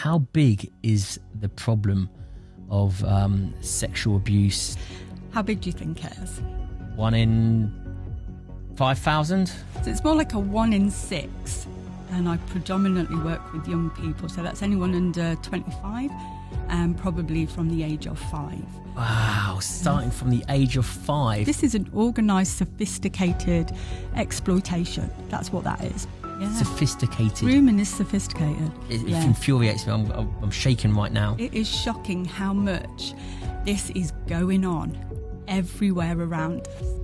How big is the problem of um, sexual abuse? How big do you think it is? One in 5,000? So it's more like a one in six. And I predominantly work with young people. So that's anyone under 25 and probably from the age of five. Wow, starting from the age of five. This is an organised, sophisticated exploitation. That's what that is. Yeah. Sophisticated. Grooming is sophisticated. It, it infuriates me. I'm, I'm, I'm shaking right now. It is shocking how much this is going on everywhere around us.